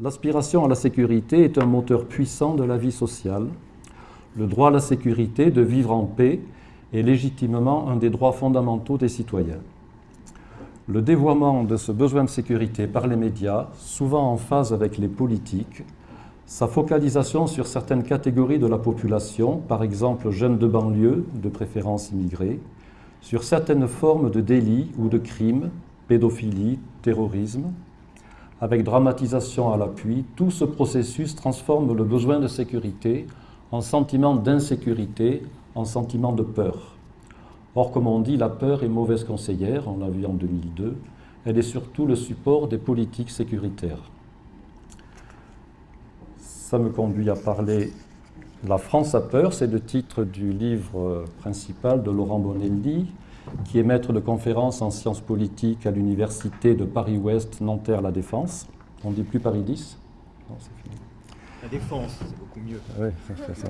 L'aspiration à la sécurité est un moteur puissant de la vie sociale. Le droit à la sécurité, de vivre en paix, est légitimement un des droits fondamentaux des citoyens. Le dévoiement de ce besoin de sécurité par les médias, souvent en phase avec les politiques, sa focalisation sur certaines catégories de la population, par exemple jeunes de banlieue, de préférence immigrés, sur certaines formes de délits ou de crimes, pédophilie, terrorisme, avec dramatisation à l'appui, tout ce processus transforme le besoin de sécurité en sentiment d'insécurité, en sentiment de peur. Or, comme on dit, la peur est mauvaise conseillère, on l'a vu en 2002, elle est surtout le support des politiques sécuritaires ça me conduit à parler La France a peur, c'est le titre du livre principal de Laurent Bonelli, qui est maître de conférence en sciences politiques à l'université de Paris-Ouest, Nanterre-La Défense. On ne dit plus Paris 10 Non, c'est fini. La Défense, c'est beaucoup mieux. Oui, c'est ça.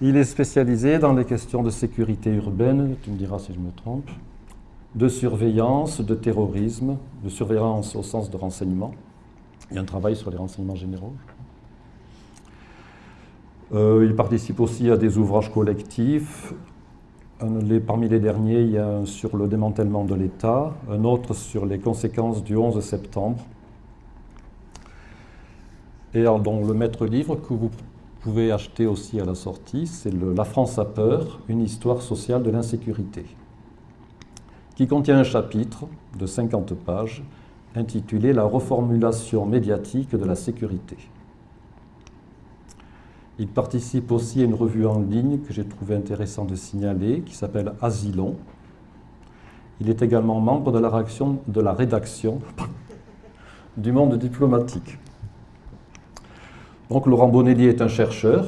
Il est spécialisé dans les questions de sécurité urbaine, tu me diras si je me trompe, de surveillance, de terrorisme, de surveillance au sens de renseignement. Il y a un travail sur les renseignements généraux. Euh, il participe aussi à des ouvrages collectifs. Parmi les derniers, il y a un sur le démantèlement de l'État, un autre sur les conséquences du 11 septembre. Et le maître livre que vous pouvez acheter aussi à la sortie, c'est La France a peur, une histoire sociale de l'insécurité, qui contient un chapitre de 50 pages intitulé La reformulation médiatique de la sécurité. Il participe aussi à une revue en ligne que j'ai trouvé intéressant de signaler, qui s'appelle Asilon. Il est également membre de la, réaction, de la rédaction du monde diplomatique. Donc Laurent Bonelli est un chercheur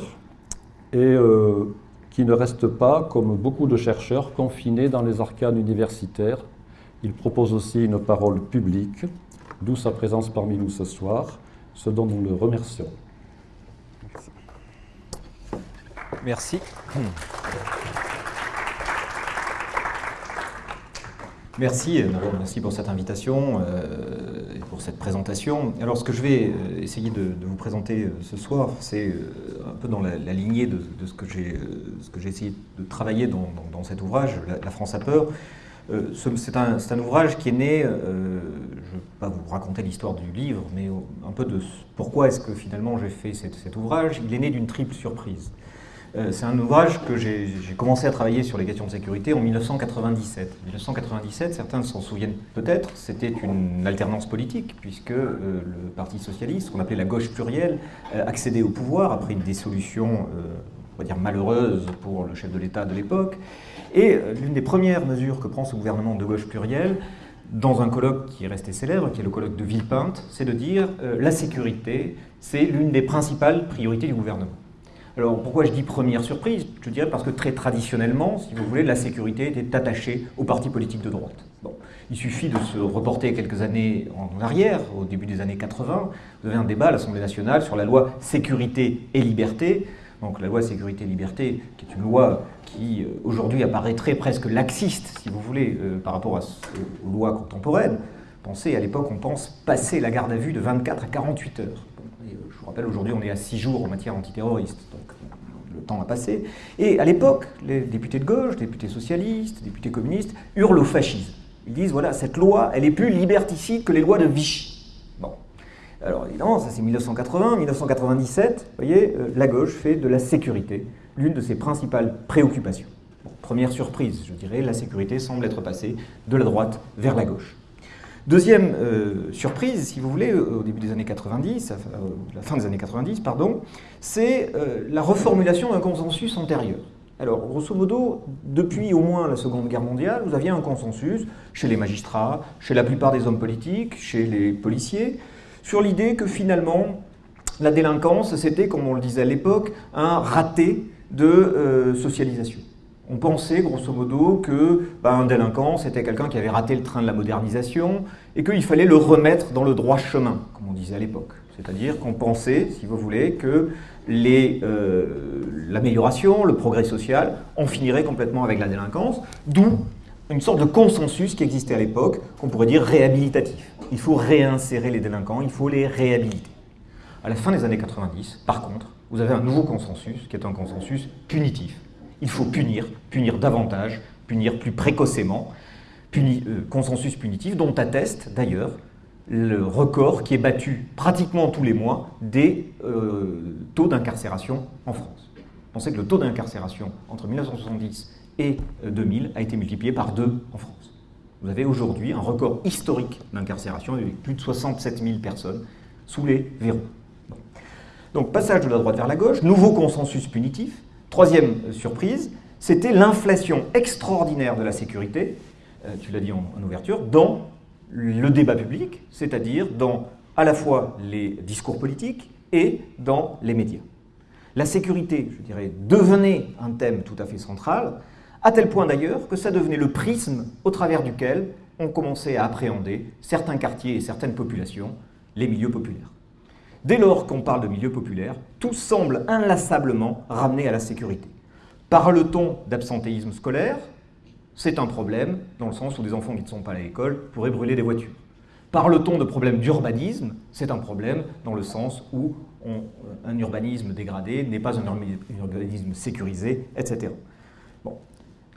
et euh, qui ne reste pas, comme beaucoup de chercheurs, confiné dans les arcanes universitaires il propose aussi une parole publique, d'où sa présence parmi nous ce soir, ce dont nous le remercions. Merci. Merci, merci pour cette invitation euh, et pour cette présentation. Alors, ce que je vais euh, essayer de, vous présenter euh, ce soir, c'est un peu dans la, lignée de, ce que j'ai essayé de travailler dans, cet ouvrage, la, France a peur. Euh, c'est un, ouvrage qui est né, euh, je ne vais pas vous raconter l'histoire du livre, mais un peu de pourquoi est-ce que finalement j'ai fait cet, ouvrage. Il est né d'une triple surprise. Euh, c'est un ouvrage que j'ai commencé à travailler sur les questions de sécurité en 1997. 1997, certains s'en souviennent peut-être, c'était une alternance politique, puisque le Parti socialiste, qu'on appelait la gauche plurielle, accédait au pouvoir après une dissolution, on va dire malheureuse pour le chef de l'État de l'époque. Et euh, l'une des premières mesures que prend ce gouvernement de gauche pluriel, dans un colloque qui est resté célèbre, qui est le colloque de Villepinte, c'est de dire euh, la sécurité, c'est l'une des principales priorités du gouvernement. Alors pourquoi je dis première surprise? Je dirais parce que très traditionnellement, si vous voulez, la sécurité était attachée aux partis politiques de droite. Il suffit de se reporter quelques années en arrière, au début des années 80, vous avez un débat à l'Assemblée nationale sur la loi sécurité et liberté, donc la loi sécurité et liberté, qui est une loi qui euh, aujourd'hui apparaîtrait presque laxiste, si vous voulez, euh, par rapport aux lois contemporaines. Pensez, à l'époque, on pense passer la garde à vue de 24 à 48 heures. Euh, rappelle, aujourd'hui, on est à 6 jours en matière antiterroriste, donc le temps a passé. Et à l'époque, les députés de gauche, députés socialistes, députés communistes hurlent au fascisme. Ils disent, voilà, cette loi, elle est plus liberticide que les lois de Vichy. Bon. Alors évidemment, ça c'est 1980, 1997, vous voyez, la gauche fait de la sécurité l'une de ses principales préoccupations. première surprise, je dirais, la sécurité semble être passée de la droite vers la gauche. Deuxième euh, surprise, si vous voulez, au début des années 90, la fin des années 90, pardon, c'est euh, la reformulation d'un consensus antérieur. Alors, grosso modo, depuis au moins la Seconde Guerre mondiale, vous aviez un consensus chez les magistrats, chez la plupart des hommes politiques, chez les policiers, sur l'idée que finalement, la délinquance, c'était, comme on le disait à l'époque, un raté de euh, socialisation. On pensait grosso modo que bah, un délinquant c'était quelqu'un qui avait raté le train de la modernisation et qu'il fallait le remettre dans le droit chemin, comme on disait à l'époque. C'est-à-dire qu'on pensait, si vous voulez, que euh, l'amélioration, le progrès social en finirait complètement avec la délinquance, d'où une sorte de consensus qui existait à l'époque, qu'on pourrait dire réhabilitatif. Il faut réinsérer les délinquants, il faut les réhabiliter. À la fin des années 90, par contre, vous avez un nouveau consensus, qui est un consensus punitif. Il faut punir, punir davantage, punir plus précocement. Euh, consensus punitif dont atteste d'ailleurs le record qui est battu pratiquement tous les mois des euh, taux d'incarcération en France. Pensez que le taux d'incarcération entre 1970 et 2000 euh, a été multiplié par deux en France. Vous avez aujourd'hui un record historique d'incarcération avec plus de 67 000 personnes sous les verrous. Donc passage de la droite vers la gauche, nouveau consensus punitif. Troisième surprise, c'était l'inflation extraordinaire de la sécurité, euh, tu l'as dit en, ouverture, dans le débat public, c'est-à-dire dans à la fois les discours politiques et dans les médias. La sécurité, je dirais, devenait un thème tout à fait central, à tel point d'ailleurs que ça devenait le prisme au travers duquel on commençait à appréhender certains quartiers et certaines populations, les milieux populaires. Dès lors qu'on parle de milieux populaires, tout semble inlassablement ramené à la sécurité. Parle-t-on d'absentéisme scolaire? C'est un problème, dans le sens où des enfants qui ne sont pas à l'école pourraient brûler des voitures. Parle-t-on de problème d'urbanisme? C'est un problème dans le sens où un urbanisme dégradé n'est pas un urbanisme sécurisé, etc.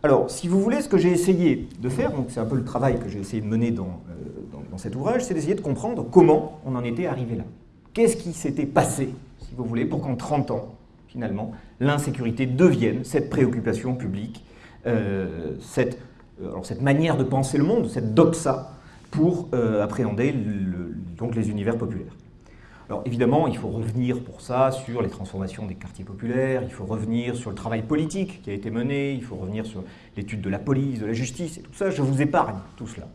Alors, si vous voulez, ce que j'ai essayé de faire, donc c'est un peu le travail que j'ai essayé de mener dans, euh, dans cet ouvrage, c'est d'essayer de comprendre comment on en était arrivé là. Qu'est-ce qui s'était passé, si vous voulez, pour qu'en 30 ans, finalement, l'insécurité devienne cette préoccupation publique, euh, cette, euh, cette manière de penser le monde, cette doxa, pour euh, appréhender donc les univers populaires. Alors évidemment, il faut revenir pour ça sur les transformations des quartiers populaires, il faut revenir sur le travail politique qui a été mené, il faut revenir sur l'étude de la police, de la justice et tout ça. Je vous épargne tout cela.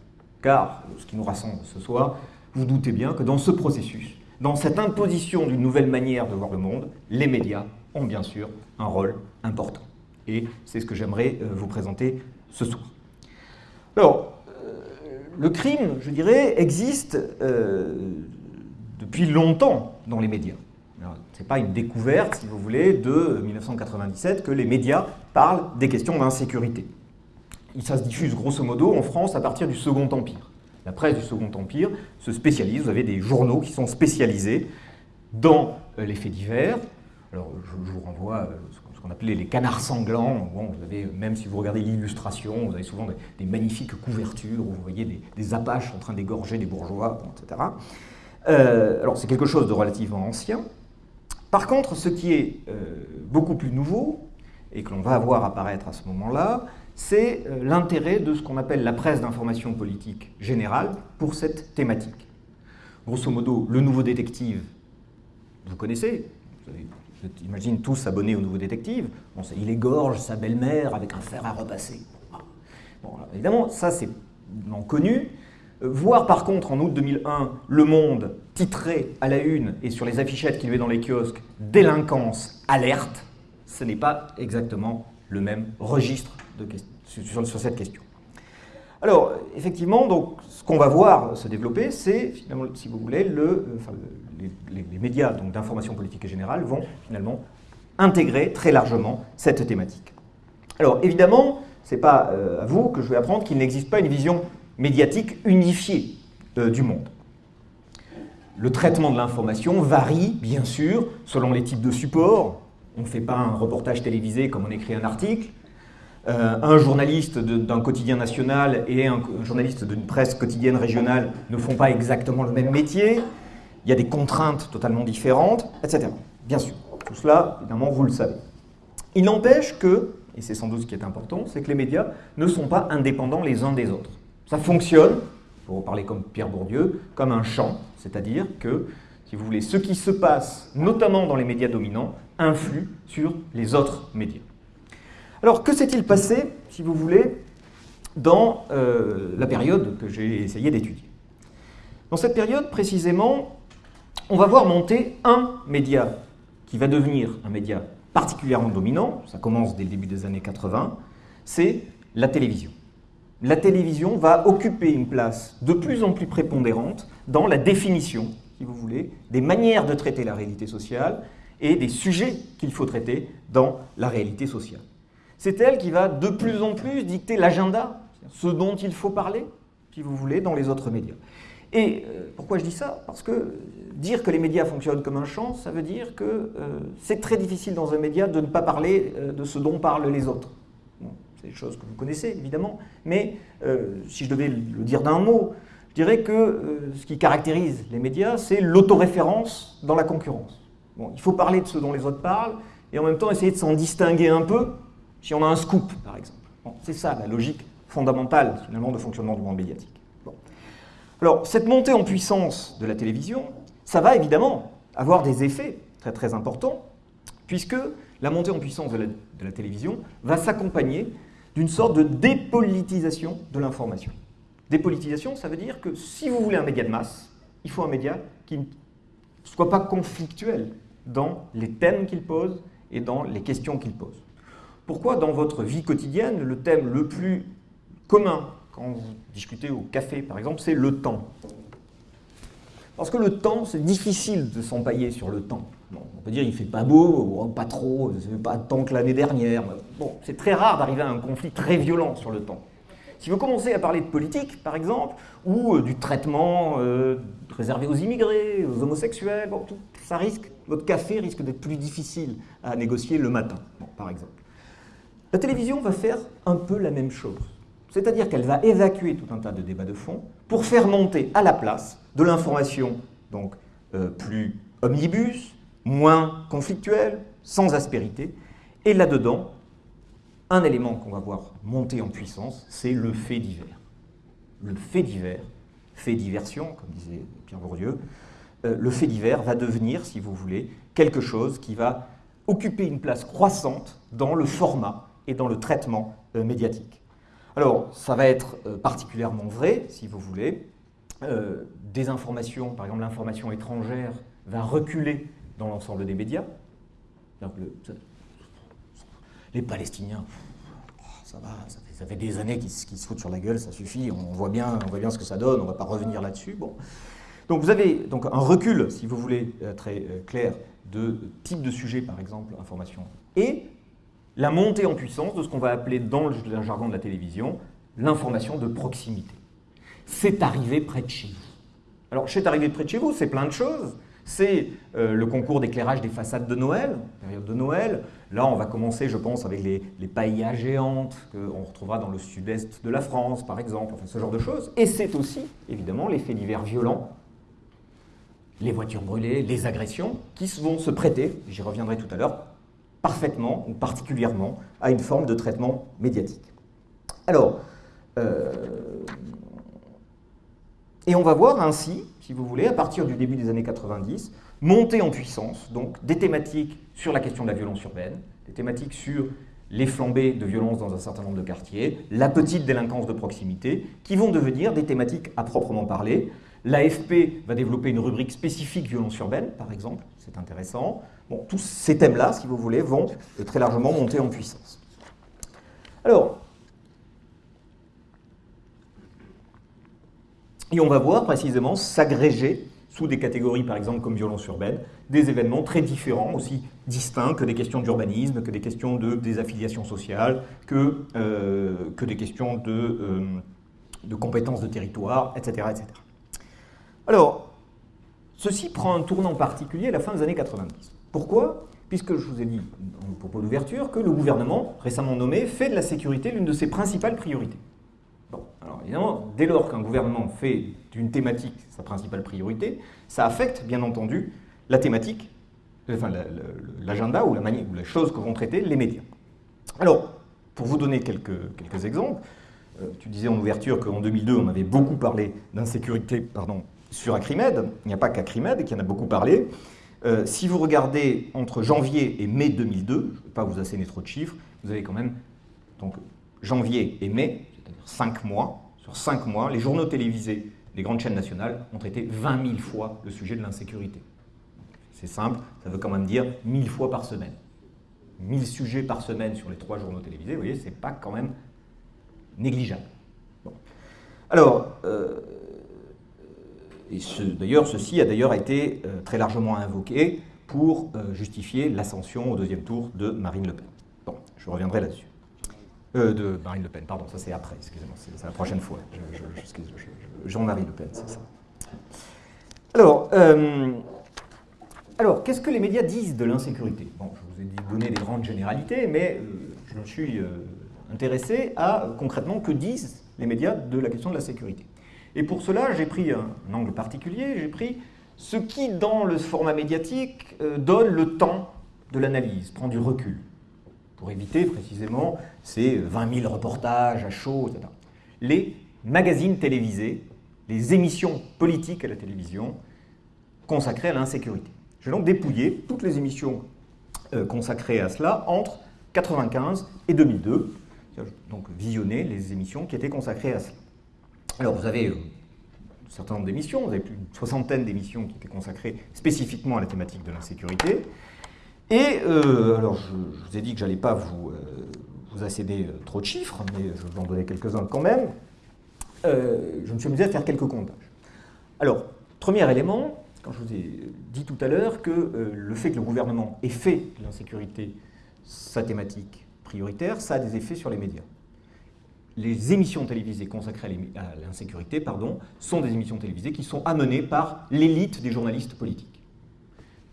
Car ce qui nous rassemble ce soir, vous doutez bien que dans ce processus, dans cette imposition d'une nouvelle manière de voir le monde, les médias ont bien sûr un rôle important. Et c'est ce que j'aimerais euh, vous présenter ce soir. Alors, euh, le crime, je dirais, existe euh, depuis longtemps dans les médias. Ce n'est pas une découverte, si vous voulez, de 1997 que les médias parlent des questions d'insécurité. Ça se diffuse grosso modo en France à partir du Second Empire. La presse du Second Empire se spécialise, vous avez des journaux qui sont spécialisés dans les faits divers, alors, je, vous renvoie euh, ce qu'on appelait les canards sanglants. Bon, vous avez, même si vous regardez l'illustration, vous avez souvent des, magnifiques couvertures où vous voyez des, apaches en train d'égorger des bourgeois, etc. Euh, alors, c'est quelque chose de relativement ancien. Par contre, ce qui est euh, beaucoup plus nouveau, et que l'on va voir apparaître à ce moment-là, c'est l'intérêt de ce qu'on appelle la presse d'information politique générale pour cette thématique. Grosso modo, le nouveau détective, vous connaissez, vous avez tous s'abonner au Nouveau Détective. Il égorge sa belle-mère avec un fer à repasser. Évidemment, ça c'est connu. Euh, voir par contre en août 2001 Le Monde titré à la une et sur les affichettes qu'il met dans les kiosques Délinquance alerte, ce n'est pas exactement le même registre sur, cette question. Alors, effectivement, donc, ce qu'on va voir se développer, c'est, finalement, si vous voulez, le, euh, les, médias d'information politique et générale vont finalement intégrer très largement cette thématique. Alors évidemment, ce n'est pas euh, à vous que je vais apprendre qu'il n'existe pas une vision médiatique unifiée euh, du monde. Le traitement de l'information varie, bien sûr, selon les types de supports. On ne fait pas un reportage télévisé comme on écrit un article. Euh, un journaliste d'un quotidien national et un journaliste d'une presse quotidienne régionale ne font pas exactement le même métier il y a des contraintes totalement différentes, etc. Bien sûr, tout cela, évidemment, vous le savez. Il n'empêche que, et c'est sans doute ce qui est important, c'est que les médias ne sont pas indépendants les uns des autres. Ça fonctionne, pour parler comme Pierre Bourdieu, comme un champ, c'est-à-dire que, si vous voulez, ce qui se passe, notamment dans les médias dominants, influe sur les autres médias. Alors, que s'est-il passé, si vous voulez, dans euh, la période que j'ai essayé d'étudier? Dans cette période, précisément, on va voir monter un média qui va devenir un média particulièrement dominant, ça commence dès le début des années 80, c'est la télévision. La télévision va occuper une place de plus en plus prépondérante dans la définition, si vous voulez, des manières de traiter la réalité sociale et des sujets qu'il faut traiter dans la réalité sociale. C'est elle qui va de plus en plus dicter l'agenda ce dont il faut parler, si vous voulez, dans les autres médias. Et euh, pourquoi je dis ça? Parce que dire que les médias fonctionnent comme un champ, ça veut dire que euh, c'est très difficile dans un média de ne pas parler euh, de ce dont parlent les autres. c'est des choses que vous connaissez, évidemment, mais si je devais le dire d'un mot, je dirais que ce qui caractérise les médias, c'est l'autoréférence dans la concurrence. Bon, il faut parler de ce dont les autres parlent, et en même temps essayer de s'en distinguer un peu si on a un scoop, par exemple. c'est ça la logique fondamentale, finalement, de fonctionnement du monde médiatique. Alors, cette montée en puissance de la télévision, ça va évidemment avoir des effets très très importants, puisque la montée en puissance de la, télévision va s'accompagner d'une sorte de dépolitisation de l'information. Dépolitisation, ça veut dire que si vous voulez un média de masse, il faut un média qui ne soit pas conflictuel dans les thèmes qu'il pose et dans les questions qu'il pose. Pourquoi dans votre vie quotidienne, le thème le plus commun quand vous discutez au café, par exemple, c'est le temps? Parce que le temps, c'est difficile de s'empailler sur le temps. on peut dire il fait pas beau, pas trop, pas tant que l'année dernière. Bon, c'est très rare d'arriver à un conflit très violent sur le temps. Si vous commencez à parler de politique, par exemple, ou euh, du traitement euh, réservé aux immigrés, aux homosexuels, tout, ça risque, votre café risque d'être plus difficile à négocier le matin, par exemple. La télévision va faire un peu la même chose. C'est-à-dire qu'elle va évacuer tout un tas de débats de fond pour faire monter à la place de l'information donc euh, plus omnibus, moins conflictuelle, sans aspérité. Et là-dedans, un élément qu'on va voir monter en puissance, c'est le fait divers. Le fait divers, fait diversion, comme disait Pierre Bourdieu, euh, le fait divers va devenir, si vous voulez, quelque chose qui va occuper une place croissante dans le format et dans le traitement euh, médiatique. Alors, ça va être euh, particulièrement vrai, si vous voulez. Euh, des informations, par exemple l'information étrangère, va reculer dans l'ensemble des médias. les Palestiniens, ça va, ça fait, des années qu'ils se foutent sur la gueule, ça suffit, on voit bien, on voit bien ce que ça donne, on ne va pas revenir là-dessus. Bon. Donc vous avez donc un recul, si vous voulez, très clair, de type de sujet, par exemple, information. Et la montée en puissance de ce qu'on va appeler dans le jargon de la télévision l'information de proximité. C'est arrivé près de chez vous. Alors, c'est arrivé près de chez vous, c'est plein de choses. C'est euh, le concours d'éclairage des façades de Noël, période de Noël. Là, on va commencer, je pense, avec les, les paillas géantes qu'on retrouvera dans le sud-est de la France, par exemple, enfin ce genre de choses. Et c'est aussi, évidemment, les faits divers violents, les voitures brûlées, les agressions, qui vont se prêter, j'y reviendrai tout à l'heure, parfaitement ou particulièrement à une forme de traitement médiatique. Alors, euh, et on va voir ainsi, si vous voulez, à partir du début des années 90, monter en puissance donc des thématiques sur la question de la violence urbaine, des thématiques sur les flambées de violence dans un certain nombre de quartiers, la petite délinquance de proximité, qui vont devenir des thématiques à proprement parler. L'AFP va développer une rubrique spécifique violence urbaine, par exemple, c'est intéressant. Tous ces thèmes-là, si vous voulez, vont très largement monter en puissance. Alors, et on va voir précisément s'agréger sous des catégories, par exemple, comme violence urbaine, des événements très différents, aussi distincts que des questions d'urbanisme, que des questions de désaffiliation sociale, que, euh, que des questions de, euh, compétences de territoire, etc., etc. Alors, ceci prend un tournant particulier à la fin des années 90. Pourquoi? Puisque je vous ai dit en propos d'ouverture que le gouvernement, récemment nommé, fait de la sécurité l'une de ses principales priorités. Bon, alors évidemment, dès lors qu'un gouvernement fait d'une thématique sa principale priorité, ça affecte bien entendu la thématique, enfin l'agenda ou la ou les choses que vont traiter les médias. Alors, pour vous donner quelques, exemples, euh, tu disais en ouverture qu'en 2002, on avait beaucoup parlé d'insécurité sur Acrimed. Il n'y a pas qu'Acrimed qui en a beaucoup parlé. Euh, si vous regardez entre janvier et mai 2002, je ne vais pas vous asséner trop de chiffres, vous avez quand même donc, janvier et mai, c'est-à-dire 5 mois. Sur 5 mois, les journaux télévisés des grandes chaînes nationales ont traité 20 000 fois le sujet de l'insécurité. C'est simple, ça veut quand même dire 1000 fois par semaine. 1000 sujets par semaine sur les trois journaux télévisés, vous voyez, c'est pas quand même négligeable. Alors, euh, d'ailleurs, ceci a d'ailleurs été euh, très largement invoqué pour euh, justifier l'ascension au deuxième tour de Marine Le Pen. Bon, je reviendrai là-dessus. Euh, de Marine Le Pen, pardon, ça c'est après, excusez-moi, c'est la prochaine fois. Jean-Marie Le Pen, c'est ça. Alors, euh, alors qu'est-ce que les médias disent de l'insécurité? Bon, je vous ai donner des grandes généralités, mais je me suis intéressé à concrètement que disent les médias de la question de la sécurité. Et pour cela, j'ai pris un, angle particulier, j'ai pris ce qui, dans le format médiatique, donne le temps de l'analyse, prend du recul pour éviter précisément ces 20 000 reportages à chaud, etc. Les magazines télévisés, les émissions politiques à la télévision consacrées à l'insécurité. J'ai donc dépouillé toutes les émissions euh, consacrées à cela entre 1995 et 2002, donc visionner les émissions qui étaient consacrées à cela. Alors vous avez euh, un certain nombre d'émissions, vous avez plus d'une soixantaine d'émissions qui étaient consacrées spécifiquement à la thématique de l'insécurité. Et euh, alors, je, vous ai dit que je n'allais pas vous, euh, accéder euh, trop de chiffres, mais je vais vous en donner quelques-uns quand même. je me suis amusé à faire quelques comptages. Alors, premier élément, quand je vous ai dit tout à l'heure que le fait que le gouvernement ait fait de l'insécurité sa thématique prioritaire, ça a des effets sur les médias. Les émissions télévisées consacrées à l'insécurité sont des émissions télévisées qui sont amenées par l'élite des journalistes politiques.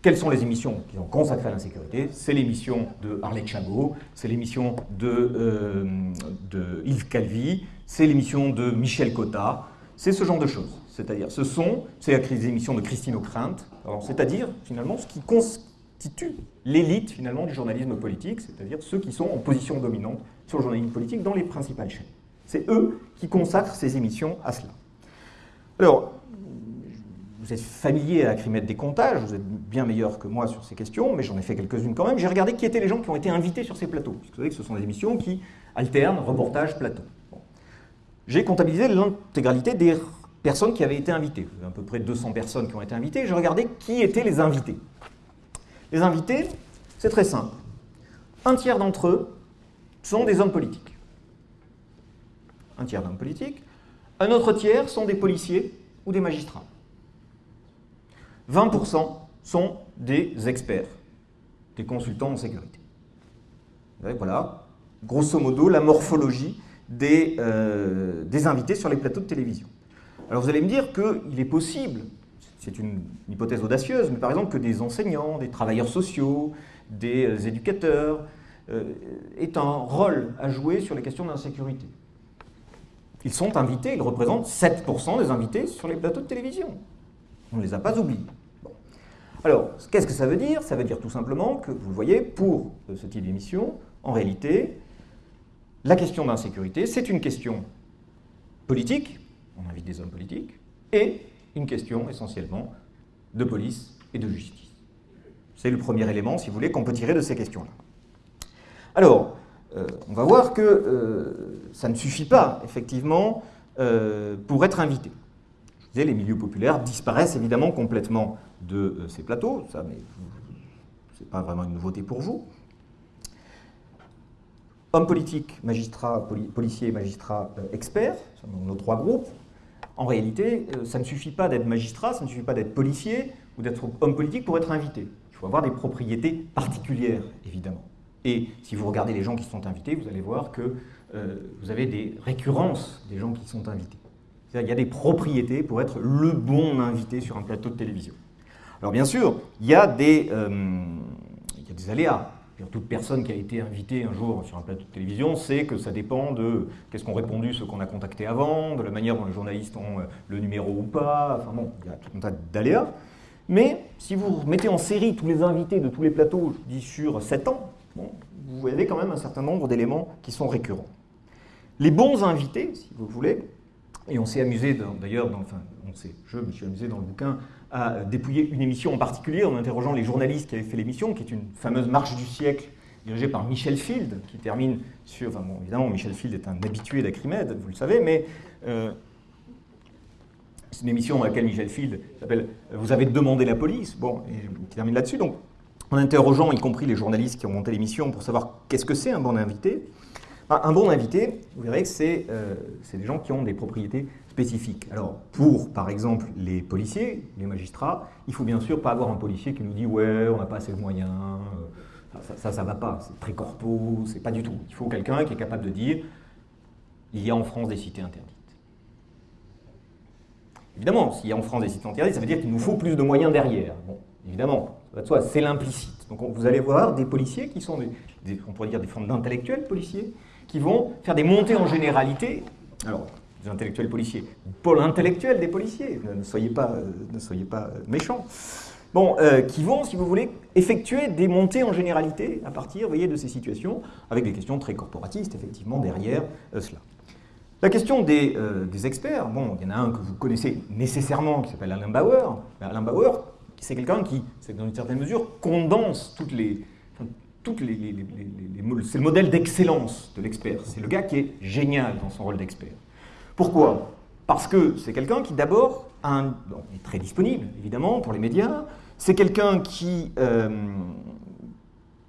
Quelles sont les émissions qui sont consacrées à l'insécurité? C'est l'émission de Harley Chabot, c'est l'émission de, euh, de, Yves Calvi, c'est l'émission de Michel Cotta, c'est ce genre de choses. C'est-à-dire, ce sont, c'est les émissions de Christine O'Krent, c'est-à-dire, finalement, ce qui constitue l'élite, finalement, du journalisme politique, c'est-à-dire ceux qui sont en position dominante sur le journalisme politique dans les principales chaînes. C'est eux qui consacrent ces émissions à cela. Alors, vous êtes familier à Acrimètre des comptages, vous êtes bien meilleur que moi sur ces questions, mais j'en ai fait quelques-unes quand même. J'ai regardé qui étaient les gens qui ont été invités sur ces plateaux. Vous savez que ce sont des émissions qui alternent reportage, plateau. J'ai comptabilisé l'intégralité des personnes qui avaient été invitées. Vous avez à peu près 200 personnes qui ont été invitées. J'ai regardé qui étaient les invités. Les invités, c'est très simple. Un tiers d'entre eux sont des hommes politiques. Un tiers d'hommes politiques. Un autre tiers sont des policiers ou des magistrats. 20% sont des experts, des consultants en sécurité. Voilà, grosso modo, la morphologie des, euh, des invités sur les plateaux de télévision. Alors vous allez me dire qu'il est possible, c'est une hypothèse audacieuse, mais par exemple que des enseignants, des travailleurs sociaux, des euh, éducateurs euh, aient un rôle à jouer sur les questions d'insécurité. Ils sont invités, ils représentent 7% des invités sur les plateaux de télévision. On ne les a pas oubliés. Alors, qu'est-ce que ça veut dire? Ça veut dire tout simplement que, vous le voyez, pour ce type d'émission, en réalité, la question d'insécurité, c'est une question politique, on invite des hommes politiques, et une question essentiellement de police et de justice. C'est le premier élément, si vous voulez, qu'on peut tirer de ces questions-là. Alors, euh, on va voir que euh, ça ne suffit pas, effectivement, euh, pour être invité les milieux populaires disparaissent évidemment complètement de ces plateaux, ça, mais ce n'est pas vraiment une nouveauté pour vous. Hommes politiques, magistrats, policiers, magistrats, experts, nos trois groupes. En réalité, ça ne suffit pas d'être magistrat, ça ne suffit pas d'être policier ou d'être homme politique pour être invité. Il faut avoir des propriétés particulières, évidemment. Et si vous regardez les gens qui sont invités, vous allez voir que vous avez des récurrences des gens qui sont invités. Il y a des propriétés pour être le bon invité sur un plateau de télévision. Alors bien sûr, il y a des, euh, aléas. Toute personne qui a été invitée un jour sur un plateau de télévision sait que ça dépend de qu'est-ce qu'ont répondu ceux qu'on a contactés avant, de la manière dont les journalistes ont euh, le numéro ou pas. Enfin bon, il y a tout un tas d'aléas. Mais si vous mettez en série tous les invités de tous les plateaux, je dis sur 7 ans, vous avez quand même un certain nombre d'éléments qui sont récurrents. Les bons invités, si vous voulez, et on s'est amusé, d'ailleurs, enfin, je me suis amusé dans le bouquin à dépouiller une émission en particulier en interrogeant les journalistes qui avaient fait l'émission, qui est une fameuse marche du siècle dirigée par Michel Field, qui termine sur... Enfin bon, évidemment, Michel Field est un habitué d'Acrimède, vous le savez, mais euh, c'est une émission dans laquelle Michel Field s'appelle « Vous avez demandé la police », bon, et qui termine là-dessus. Donc, en interrogeant, y compris les journalistes qui ont monté l'émission, pour savoir qu'est-ce que c'est un bon invité, un bon invité, vous verrez que euh, c'est des gens qui ont des propriétés spécifiques. Alors, pour, par exemple, les policiers, les magistrats, il faut bien sûr pas avoir un policier qui nous dit « ouais, on n'a pas assez de moyens, Ça, ça, ne va pas. C'est très corpo, c'est pas du tout. Il faut quelqu'un qui est capable de dire il y a en France des cités interdites. Évidemment, s'il y a en France des cités interdites, ça veut dire qu'il nous faut plus de moyens derrière. Bon, évidemment, c'est l'implicite. Donc vous allez voir des policiers qui sont des, on pourrait dire des formes d'intellectuels policiers, qui vont faire des montées en généralité. Alors, des intellectuels policiers, pôle des policiers, ne, soyez pas, euh, ne soyez pas euh, méchants. Bon, euh, qui vont, si vous voulez, effectuer des montées en généralité à partir voyez, de ces situations, avec des questions très corporatistes, effectivement, derrière cela. La question des, des, experts, bon, il y en a un que vous connaissez nécessairement, qui s'appelle Alain Bauer. Alain Bauer, c'est quelqu'un qui, dans une certaine mesure, condense toutes les, c'est le modèle d'excellence de l'expert. C'est le gars qui est génial dans son rôle d'expert. Pourquoi? Parce que c'est quelqu'un qui d'abord est très disponible, évidemment, pour les médias. C'est quelqu'un qui, euh,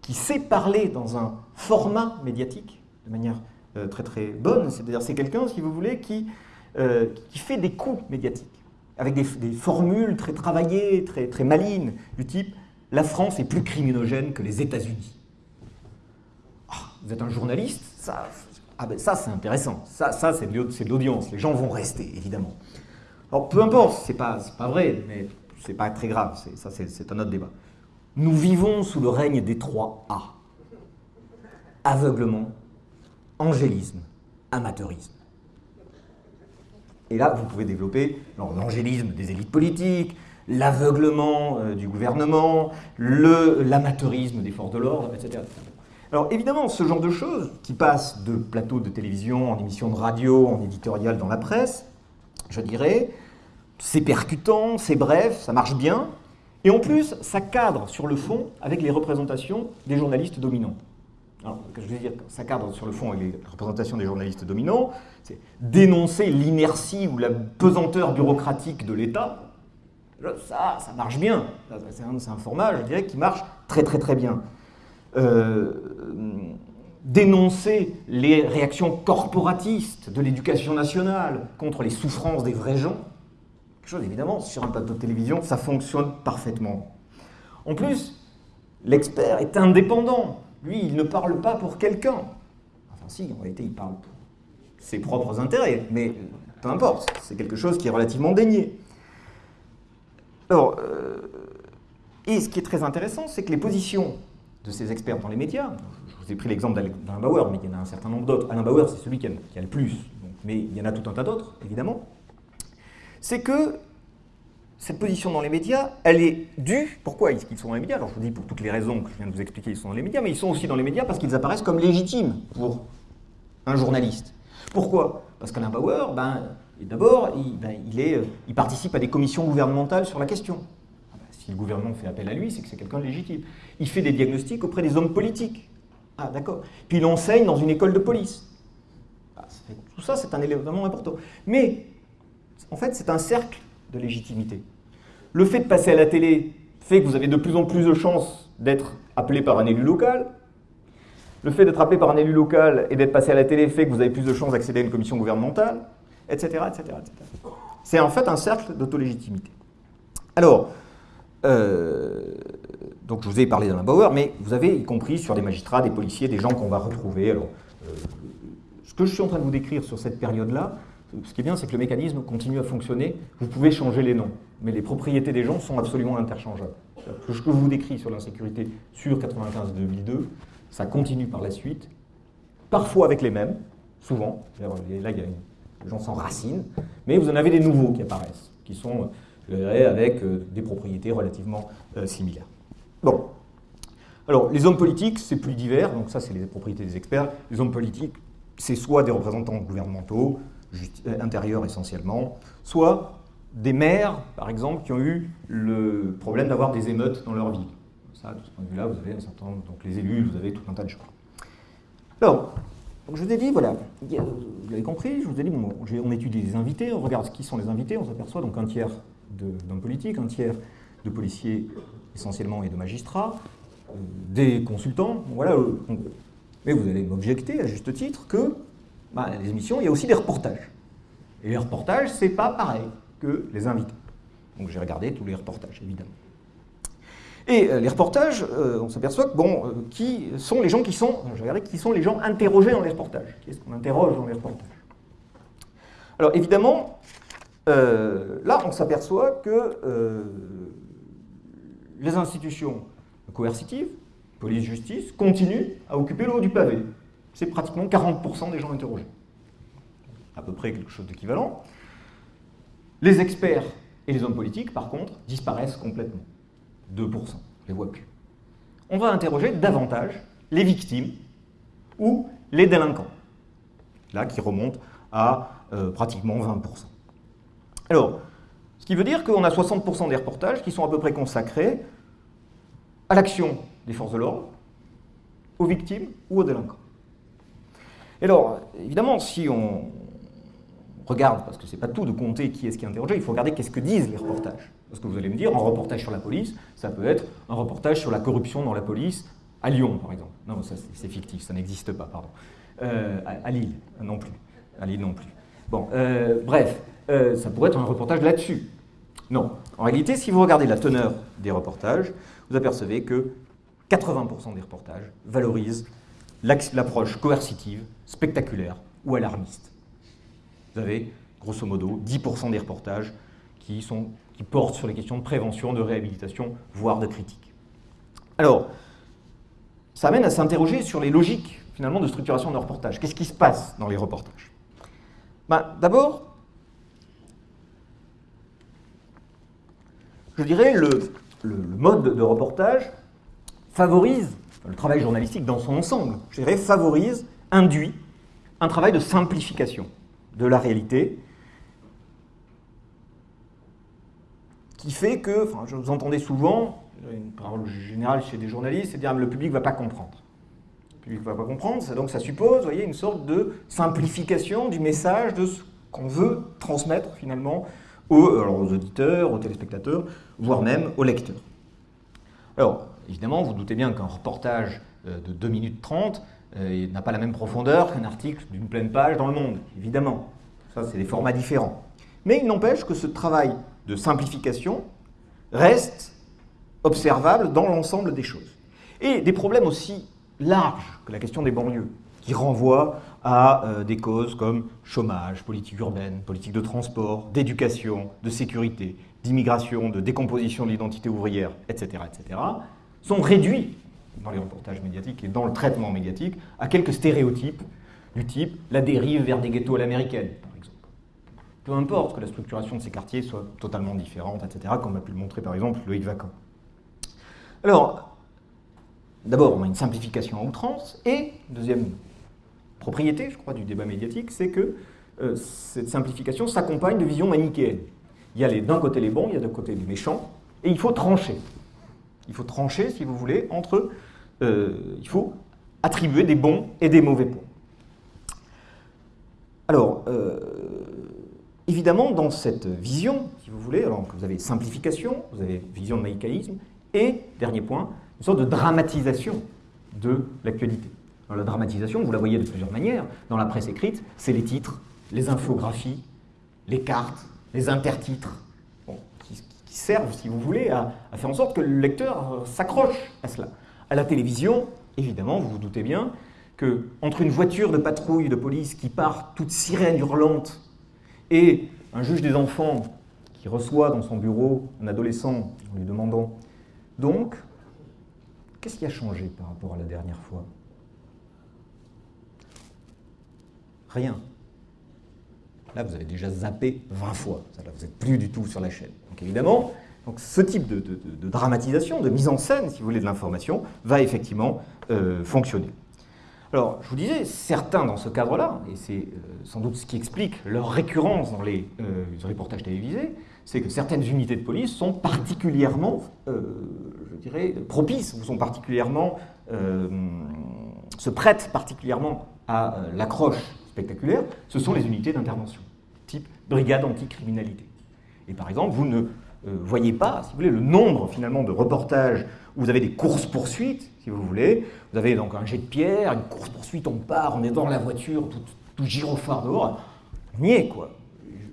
sait parler dans un format médiatique de manière euh, très très bonne. C'est-à-dire c'est quelqu'un, si vous voulez, qui, euh, qui fait des coups médiatiques avec des, formules très travaillées, très, très malines, du type « la France est plus criminogène que les États-Unis ah, Vous êtes un journaliste Ça, ah ben ça c'est intéressant, ça, c'est de l'audience, les gens vont rester, évidemment. Alors peu importe, c'est pas, pas vrai, mais c'est pas très grave, ça c'est un autre débat. Nous vivons sous le règne des trois A. Aveuglement, angélisme, amateurisme. Et là, vous pouvez développer l'angélisme des élites politiques, l'aveuglement euh, du gouvernement, l'amateurisme des forces de l'ordre, etc., Alors évidemment, ce genre de choses, qui passent de plateaux de télévision, en émissions de radio, en éditorial dans la presse, je dirais, c'est percutant, c'est bref, ça marche bien, et en plus, ça cadre sur le fond avec les représentations des journalistes dominants. Alors, je veux dire, ça cadre sur le fond avec les représentations des journalistes dominants, c'est dénoncer l'inertie ou la pesanteur bureaucratique de l'État. Ça, ça marche bien. C'est un, format, je dirais, qui marche très très très bien. Euh, dénoncer les réactions corporatistes de l'éducation nationale contre les souffrances des vrais gens. Quelque chose, évidemment, sur un plateau de télévision, ça fonctionne parfaitement. En plus, l'expert est indépendant. Lui, il ne parle pas pour quelqu'un. Enfin si, en réalité, il parle pour ses propres intérêts, mais peu importe, c'est quelque chose qui est relativement dénié. Alors, euh, et ce qui est très intéressant, c'est que les positions de ces experts dans les médias, je vous ai pris l'exemple d'Alain Bauer, mais il y en a un certain nombre d'autres. Alain Bauer, c'est celui qui a, le plus, mais il y en a tout un tas d'autres, évidemment. C'est que cette position dans les médias, elle est due. Pourquoi est-ce qu'ils sont dans les médias? Alors je vous dis pour toutes les raisons que je viens de vous expliquer, ils sont dans les médias, mais ils sont aussi dans les médias parce qu'ils apparaissent comme légitimes pour un journaliste. Pourquoi? Parce qu'Alain Bauer, ben, d'abord, il, ben, euh, il, participe à des commissions gouvernementales sur la question. Ah ben, si le gouvernement fait appel à lui, c'est que c'est quelqu'un de légitime. Il fait des diagnostics auprès des hommes politiques. Ah, d'accord. Puis il enseigne dans une école de police. Ah, tout ça, c'est un élément important. Mais, en fait, c'est un cercle de légitimité. Le fait de passer à la télé fait que vous avez de plus en plus de chances d'être appelé par un élu local, le fait d'être appelé par un élu local et d'être passé à la télé fait que vous avez plus de chances d'accéder à une commission gouvernementale, etc. etc., C'est en fait un cercle d'autolégitimité. Alors, euh, donc je vous ai parlé d'Alain Bauer, mais vous avez y compris sur des magistrats, des policiers, des gens qu'on va retrouver. Alors, euh, ce que je suis en train de vous décrire sur cette période-là, ce qui est bien, c'est que le mécanisme continue à fonctionner. Vous pouvez changer les noms, mais les propriétés des gens sont absolument interchangeables. Ce que je vous décris sur l'insécurité sur 95-2002, ça continue par la suite, parfois avec les mêmes, souvent. Là, les gens s'enracinent, mais vous en avez des nouveaux qui apparaissent, qui sont avec euh, des propriétés relativement euh, similaires. Bon. Alors, les hommes politiques, c'est plus divers, donc ça, c'est les propriétés des experts. Les hommes politiques, c'est soit des représentants gouvernementaux, euh, intérieurs essentiellement, soit des maires, par exemple, qui ont eu le problème d'avoir des émeutes dans leur vie de ce point de vue-là, vous avez un certain donc les élus, vous avez tout un tas de choses. Alors, je vous ai dit, voilà, vous l'avez compris, je vous ai dit, on étudie les invités, on regarde qui sont les invités, on s'aperçoit donc un tiers d'hommes politiques, un tiers de policiers essentiellement et de magistrats, euh, des consultants, voilà. Euh, mais vous allez m'objecter, à juste titre, que bah, les émissions, il y a aussi des reportages. Et les reportages, c'est pas pareil que les invités. Donc j'ai regardé tous les reportages, évidemment. Et les reportages, on s'aperçoit que, bon, qui sont les gens qui sont, je vais qui sont les gens interrogés dans les reportages Qui est-ce qu'on interroge dans les reportages? Alors évidemment, là, on s'aperçoit que les institutions coercitives, police, justice, continuent à occuper le haut du pavé. C'est pratiquement 40% des gens interrogés. À peu près quelque chose d'équivalent. Les experts et les hommes politiques, par contre, disparaissent complètement. 2%, je ne les vois plus. On va interroger davantage les victimes ou les délinquants. Là, qui remontent à euh, pratiquement 20%. Alors, ce qui veut dire qu'on a 60% des reportages qui sont à peu près consacrés à l'action des forces de l'ordre, aux victimes ou aux délinquants. Et alors, évidemment, si on regarde, parce que c'est pas tout de compter qui est-ce qui est interrogé, il faut regarder qu'est-ce que disent les reportages. Parce que vous allez me dire, un reportage sur la police, ça peut être un reportage sur la corruption dans la police à Lyon, par exemple. Non, ça c'est fictif, ça n'existe pas, pardon. Euh, à, Lille, non plus. À Lille non plus. Bon, euh, bref, euh, ça pourrait être un reportage là-dessus. Non. En réalité, si vous regardez la teneur des reportages, vous apercevez que 80% des reportages valorisent l'approche coercitive, spectaculaire ou alarmiste. Vous avez, grosso modo, 10% des reportages qui, sont, portent sur les questions de prévention, de réhabilitation, voire de critique. Alors, ça amène à s'interroger sur les logiques, finalement, de structuration de reportages. Qu'est-ce qui se passe dans les reportages? Ben, D'abord, je dirais, le, le, mode de reportage favorise, le travail journalistique dans son ensemble, je dirais, favorise, induit un travail de simplification de la réalité qui fait que, enfin, je vous entendais souvent, une parole générale chez des journalistes, c'est dire le public ne va pas comprendre. Le public ne va pas comprendre, donc ça suppose, voyez, une sorte de simplification du message de ce qu'on veut transmettre finalement aux, aux auditeurs, aux téléspectateurs, voire même aux lecteurs. Alors, évidemment, vous doutez bien qu'un reportage euh, de 2 minutes 30 euh, n'a pas la même profondeur qu'un article d'une pleine page dans le monde, évidemment. Ça, c'est des formats différents. Mais il n'empêche que ce travail de simplification reste observable dans l'ensemble des choses. Et des problèmes aussi larges que la question des banlieues, qui renvoient à euh, des causes comme chômage, politique urbaine, politique de transport, d'éducation, de sécurité, d'immigration, de décomposition de l'identité ouvrière, etc., etc., sont réduits dans les reportages médiatiques et dans le traitement médiatique à quelques stéréotypes du type la dérive vers des ghettos à l'américaine, par exemple. Peu importe que la structuration de ces quartiers soit totalement différente, etc., comme a pu le montrer par exemple Loïc Vacan. Alors, d'abord, on a une simplification à outrance, et, deuxième propriété, je crois, du débat médiatique, c'est que euh, cette simplification s'accompagne de visions manichéennes. Il y a d'un côté les bons, il y a d'un côté les méchants, et il faut trancher. Il faut trancher, si vous voulez, entre... Euh, il faut attribuer des bons et des mauvais points. Alors, euh, évidemment, dans cette vision, si vous voulez, alors vous avez simplification, vous avez vision de maïcaïsme, et, dernier point, une sorte de dramatisation de l'actualité. La dramatisation, vous la voyez de plusieurs manières. Dans la presse écrite, c'est les titres, les infographies, les cartes, les intertitres, servent, si vous voulez, à, faire en sorte que le lecteur euh, s'accroche à cela. À la télévision, évidemment, vous vous doutez bien, que entre une voiture de patrouille de police qui part toute sirène hurlante et un juge des enfants qui reçoit dans son bureau un adolescent en lui demandant donc, qu'est-ce qui a changé par rapport à la dernière fois? Rien. Là, vous avez déjà zappé 20 fois. Là, vous n'êtes plus du tout sur la chaîne. Donc évidemment, donc, ce type de, dramatisation, de mise en scène, si vous voulez, de l'information, va effectivement euh, fonctionner. Alors, je vous disais, certains dans ce cadre-là, et c'est euh, sans doute ce qui explique leur récurrence dans les, euh, reportages télévisés, c'est que certaines unités de police sont particulièrement, je dirais, propices, ou sont particulièrement, se prêtent particulièrement à l'accroche spectaculaire, ce sont les unités d'intervention, brigade anticriminalité. Et par exemple, vous ne euh, voyez pas, si vous voulez, le nombre finalement de reportages où vous avez des courses-poursuites, si vous voulez. Vous avez donc un jet de pierre, une course-poursuite, on part, on est dans la voiture, tout, tout gyrophare dehors. On y est, quoi.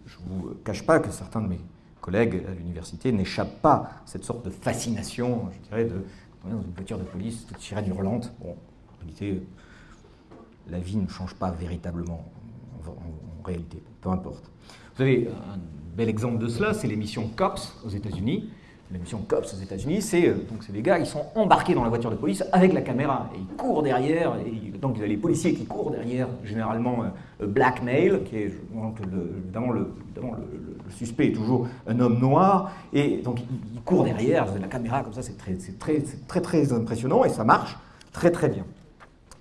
Je ne vous cache pas que certains de mes collègues à l'université n'échappent pas à cette sorte de fascination, je dirais, de dans une voiture de police, toute sirène hurlante. Bon, en réalité, la vie ne change pas véritablement, en réalité, peu importe. Vous avez un bel exemple de cela, c'est l'émission COPS aux États-Unis l'émission COPS aux États-Unis, c'est euh, c'est des gars, ils sont embarqués dans la voiture de police avec la caméra et ils courent derrière. Donc il y a les policiers qui courent derrière, généralement euh, blackmail, qui est donc, le, évidemment, le, suspect est toujours un homme noir et donc ils courent derrière, la caméra comme ça, c'est très, très, très très impressionnant et ça marche très très bien.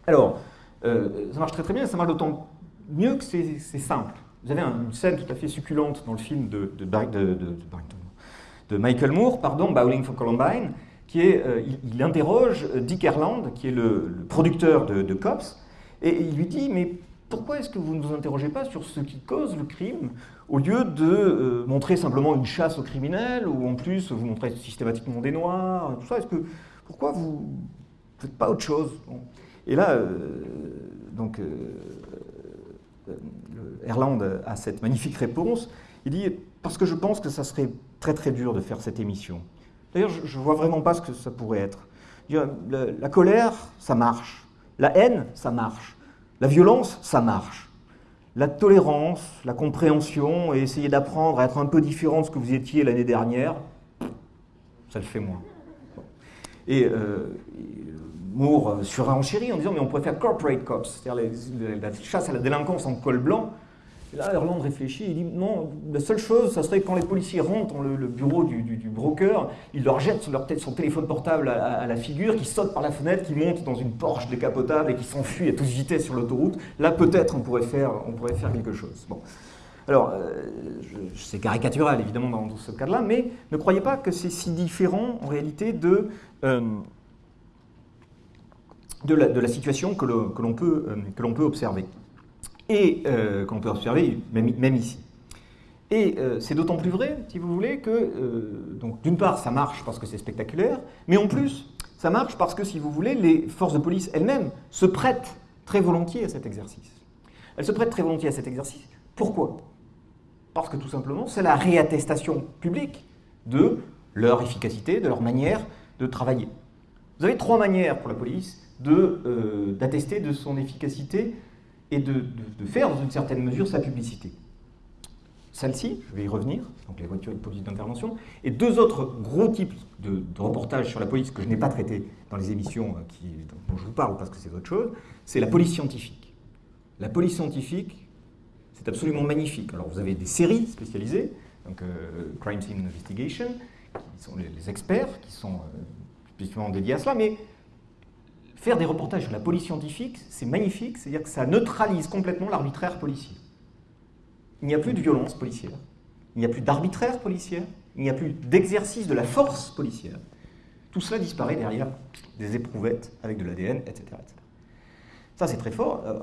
Alors euh, ça marche très très bien, ça marche d'autant mieux que c'est simple. Vous avez une scène tout à fait succulente dans le film de, de, Michael Moore, pardon, Bowling for Columbine, qui est, euh, il, interroge euh, Dick Erland, qui est le, producteur de, Cops, et, il lui dit, mais pourquoi est-ce que vous ne vous interrogez pas sur ce qui cause le crime, au lieu de euh, montrer simplement une chasse aux criminels, ou en plus vous montrez systématiquement des noirs, tout ça, est-ce que, pourquoi vous ne faites pas autre chose? Et là, donc, Erland a cette magnifique réponse, il dit, parce que je pense que ça serait très très dur de faire cette émission. D'ailleurs, je ne vois vraiment pas ce que ça pourrait être. La, colère, ça marche. La haine, ça marche. La violence, ça marche. La tolérance, la compréhension et essayer d'apprendre à être un peu différent de ce que vous étiez l'année dernière, ça le fait moins. Euh, Moore surenchérit en disant mais on pourrait faire corporate cops, c'est-à-dire la chasse à la délinquance en col blanc, là, réfléchit, il dit non, la seule chose, ça serait quand les policiers rentrent dans le, bureau du, broker, il leur jette leur son téléphone portable à, la figure, qui saute par la fenêtre, qui monte dans une Porsche décapotable et qui s'enfuit à toute vitesse sur l'autoroute. Là, peut-être, on, pourrait faire, quelque chose. Bon. Alors, euh, c'est caricatural, évidemment, dans, ce cas-là, mais ne croyez pas que c'est si différent, en réalité, de... Euh, de, la, situation que l'on peut, euh, peut observer et euh, qu'on peut observer même, ici. Et euh, c'est d'autant plus vrai, si vous voulez, que, euh, d'une part, ça marche parce que c'est spectaculaire, mais en plus, ça marche parce que, si vous voulez, les forces de police elles-mêmes se prêtent très volontiers à cet exercice. Elles se prêtent très volontiers à cet exercice. Pourquoi? Parce que tout simplement, c'est la réattestation publique de leur efficacité, de leur manière de travailler. Vous avez trois manières pour la police d'attester de, son efficacité et de, faire dans une certaine mesure sa publicité. Celle-ci, je vais y revenir, donc les voitures de police d'intervention, et deux autres gros types de, reportages sur la police que je n'ai pas traités dans les émissions euh, dont je vous parle parce que c'est autre chose, c'est la police scientifique. La police scientifique, c'est absolument magnifique. Alors vous avez des séries spécialisées, donc euh, Crime Scene Investigation, qui sont les, experts, qui sont euh, spécifiquement dédiés à cela, mais faire des reportages sur la police scientifique, c'est magnifique, c'est-à-dire que ça neutralise complètement l'arbitraire policier. Il n'y a plus de violence policière, il n'y a plus d'arbitraire policier, il n'y a plus d'exercice de la force policière. Tout cela disparaît derrière des éprouvettes avec de l'ADN, etc., Ça, c'est très fort. Euh,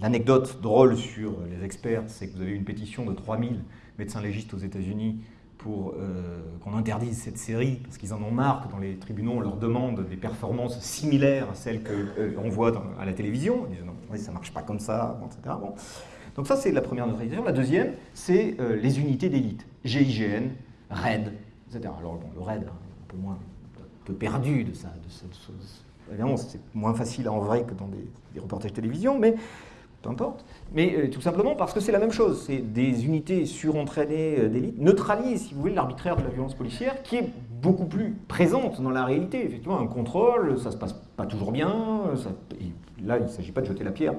l'anecdote drôle sur les experts, c'est que vous avez une pétition de 3000 médecins légistes aux États-Unis pour euh, qu'on interdise cette série, parce qu'ils en ont marre que dans les tribunaux, on leur demande des performances similaires à celles qu'on euh, voit à la télévision. Ils disent non, ça ne marche pas comme ça, etc. Bon. Donc ça, c'est la première neutralisation. La deuxième, c'est euh, les unités d'élite. GIGN, RAID, etc. Alors bon, le RAID, un peu moins un peu perdu de ça. De, évidemment, c'est moins facile en vrai que dans des, des reportages télévision, mais peu importe, mais euh, tout simplement parce que c'est la même chose. C'est des unités surentraînées euh, d'élite neutralisent, si vous voulez, l'arbitraire de la violence policière qui est beaucoup plus présente dans la réalité. Effectivement, un contrôle, ça se passe pas toujours bien. là, il ne s'agit pas de jeter la pierre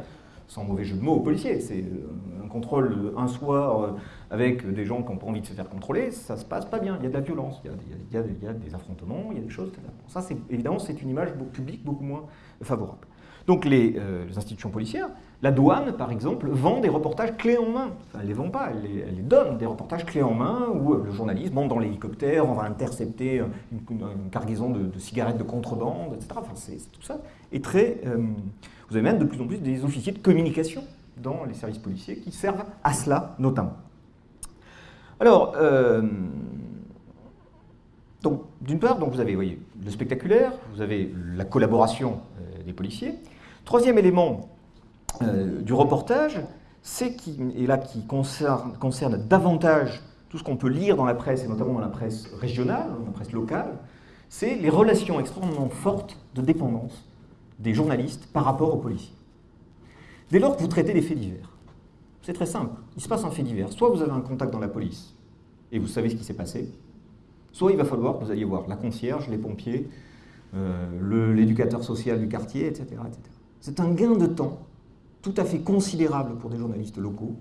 sans mauvais jeu de mots aux policiers. C'est euh, un contrôle un soir avec des gens qui n'ont pas envie de se faire contrôler, ça se passe pas bien. Il y a de la violence, il y a, il y a des affrontements, il y a des choses. Ça, évidemment, c'est une image publique beaucoup moins favorable. Donc les, les institutions policières la douane, par exemple, vend des reportages clés en main. elle ne les vend pas, elle les, donne, des reportages clés en main où euh, le journaliste monte dans l'hélicoptère, on va intercepter une, cargaison de, cigarettes de contrebande, etc. Enfin, tout ça. Très, euh, vous avez même de plus en plus des officiers de communication dans les services policiers qui servent à cela notamment. Alors, euh, donc, d'une part, donc vous avez voyez, le spectaculaire, vous avez la collaboration policiers. Troisième élément, euh, du reportage, c'est qui, et là qui concerne, davantage tout ce qu'on peut lire dans la presse, et notamment dans la presse régionale, la presse locale, c'est les relations extrêmement fortes de dépendance des journalistes par rapport aux policiers. Dès lors que vous traitez des faits divers, c'est très simple. Il se passe un fait divers. Soit vous avez un contact dans la police et vous savez ce qui s'est passé, soit il va falloir que vous alliez voir la concierge, les pompiers, euh, l'éducateur social du quartier, etc. C'est un gain de temps tout à fait considérable pour des journalistes locaux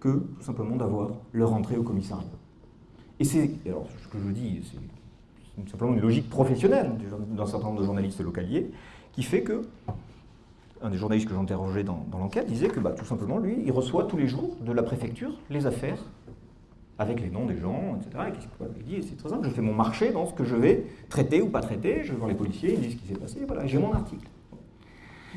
que tout simplement d'avoir leur entrée au commissariat. Et c'est, alors ce que je dis, c'est simplement une logique professionnelle d'un certain nombre de journalistes localiers qui fait que un des journalistes que j'interrogeais dans, dans l'enquête disait que bah, tout simplement, lui, il reçoit tous les jours de la préfecture les affaires avec les noms des gens, etc. Et qu'est-ce qu'il dit C'est très simple, je fais mon marché dans ce que je vais traiter ou pas traiter, je vais voir les policiers, ils disent ce qui s'est passé, voilà, j'ai mon article.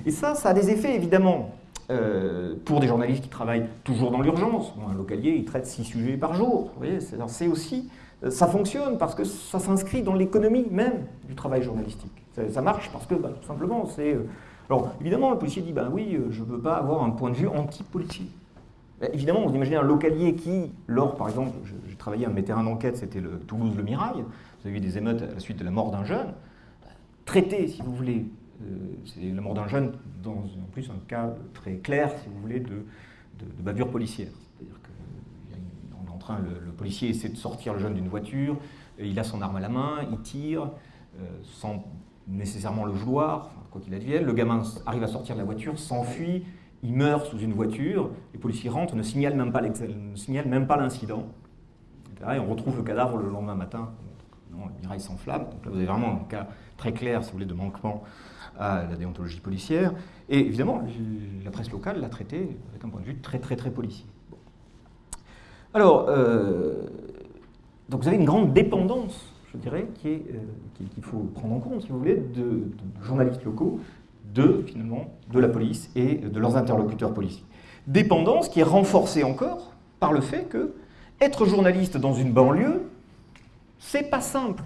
Et ça, ça a des effets évidemment euh, pour des journalistes qui travaillent toujours dans l'urgence. un localier, il traite six sujets par jour. Vous voyez, c'est aussi, euh, ça fonctionne parce que ça s'inscrit dans l'économie même du travail journalistique. Ça, marche parce que, bah, tout simplement, c'est... Euh, alors, évidemment, le policier dit, ben oui, je ne veux pas avoir un point de vue anti-policier. Évidemment, vous imaginez un localier qui, lors, par exemple, j'ai travaillé un mes terrains d'enquête, c'était le Toulouse-Le Mirail, vous avez eu des émeutes à la suite de la mort d'un jeune, traité, si vous voulez, euh, c'est la mort d'un jeune, dans en plus un cas très clair, si vous voulez, de, de, bavure policière. C'est-à-dire qu'on est en train, le, policier essaie de sortir le jeune d'une voiture, il a son arme à la main, il tire, euh, sans nécessairement le vouloir, quoi qu'il advienne. Le gamin arrive à sortir de la voiture, s'enfuit, il meurt sous une voiture, les policiers rentrent, ne signalent même pas l'incident. Et on retrouve le cadavre le lendemain matin. Non, le mirail s'enflamme. Donc là, vous avez vraiment un cas très clair, si vous voulez, de manquement à la déontologie policière. Et évidemment, la presse locale l'a traité avec un point de vue très très très policier. Alors, euh, donc vous avez une grande dépendance, je dirais, euh, qu'il faut prendre en compte, si vous voulez, de, journalistes locaux, de finalement de la police et de leurs interlocuteurs policiers. Dépendance qui est renforcée encore par le fait que être journaliste dans une banlieue, c'est pas simple.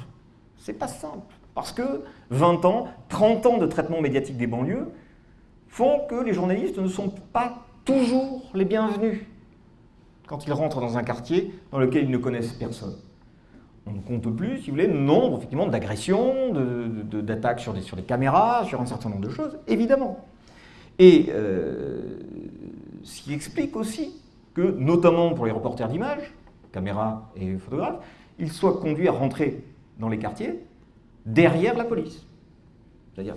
C'est pas simple. Parce que 20 ans, 30 ans de traitement médiatique des banlieues font que les journalistes ne sont pas toujours les bienvenus quand ils rentrent dans un quartier dans lequel ils ne connaissent personne. On ne compte plus, si vous voulez, le nombre effectivement d'agressions, d'attaques sur des, sur caméras, sur un certain nombre de choses, évidemment. Et euh, ce qui explique aussi que, notamment pour les reporters d'images, caméras et photographes, ils soient conduits à rentrer dans les quartiers derrière la police. C'est-à-dire,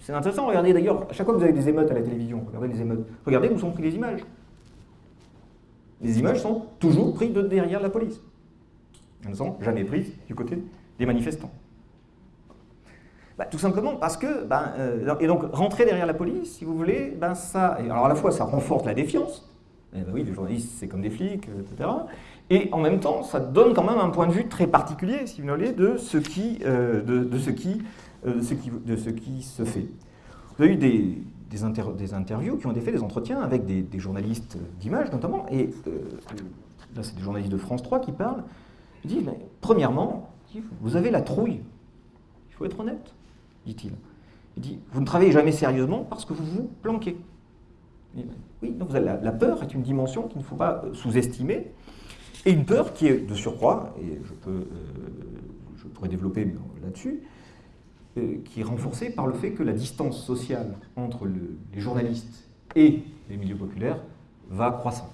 c'est intéressant, regardez d'ailleurs, à chaque fois que vous avez des émeutes à la télévision, regardez les émeutes, regardez où sont prises les images. Les images sont toujours prises de derrière la police. Ne sont jamais prises du côté des manifestants. Bah, tout simplement parce que, ben, euh, et donc rentrer derrière la police, si vous voulez, ben, ça, alors à la fois ça renforce la défiance, eh ben oui, les journalistes c'est comme des flics, euh, etc. Et en même temps, ça donne quand même un point de vue très particulier, si vous voulez, de ce qui, euh, de, ce qui, ce qui, de ce qui se fait. Vous avez eu des, des, interviews qui ont été faites, des entretiens avec des, journalistes d'images notamment, et là c'est des journalistes de France 3 qui parlent. Ils disent, mais, premièrement, vous avez la trouille, il faut être honnête, dit-il. Il dit, vous ne travaillez jamais sérieusement parce que vous vous planquez. Oui, donc la peur est une dimension qu'il ne faut pas sous-estimer. Et une peur qui est de surcroît, et je, peux, euh, je pourrais développer là-dessus, euh, qui est renforcée par le fait que la distance sociale entre les journalistes et les milieux populaires va croissant.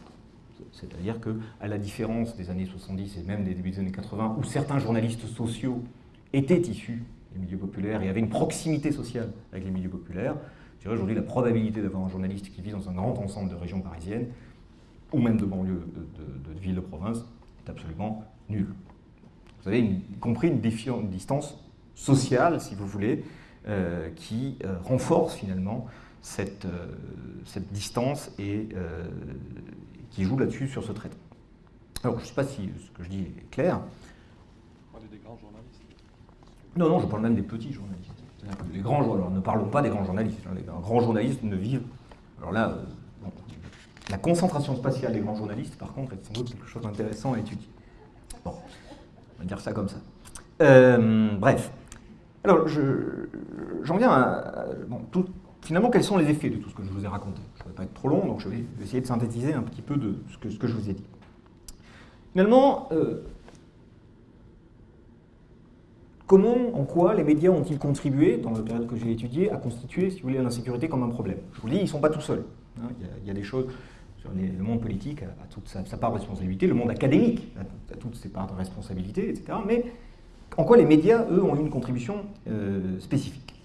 C'est-à-dire qu'à la différence des années 70 et même des débuts des années 80, où certains journalistes sociaux étaient issus des milieux populaires et avaient une proximité sociale avec les milieux populaires, aujourd'hui la probabilité d'avoir un journaliste qui vit dans un grand ensemble de régions parisiennes ou même de banlieue de, de, villes de province, est absolument nul. Vous avez compris une, distance sociale, si vous voulez, euh, qui euh, renforce finalement cette, euh, cette distance et qui joue là-dessus sur ce traitement. Alors, je ne sais pas si ce que je dis est clair. Vous parlez des grands journalistes Non, non, je parle même des petits journalistes. Les grands, alors ne parlons pas des grands journalistes. Les grands journalistes ne vivent. Alors là, la concentration spatiale des grands journalistes, par contre, est sans doute quelque chose d'intéressant à étudier. Bon, on va dire ça comme ça. Euh, bref. Alors, j'en viens à... Bon, finalement, quels sont les effets de tout ce que je vous ai raconté? Ne vais pas être trop long, donc je vais essayer de synthétiser un petit peu de ce que, je vous ai dit. Finalement, euh, comment, en quoi les médias ont-ils contribué, dans la période que j'ai étudiée, à constituer, si vous voulez, l'insécurité comme un problème? Je vous le dis, ils ne sont pas tout seuls. Hein. il, y a, des choses sur le monde politique a, toute sa, part de responsabilité, le monde académique a, toutes ses parts de responsabilité, etc. Mais en quoi les médias, eux, ont une contribution euh, spécifique?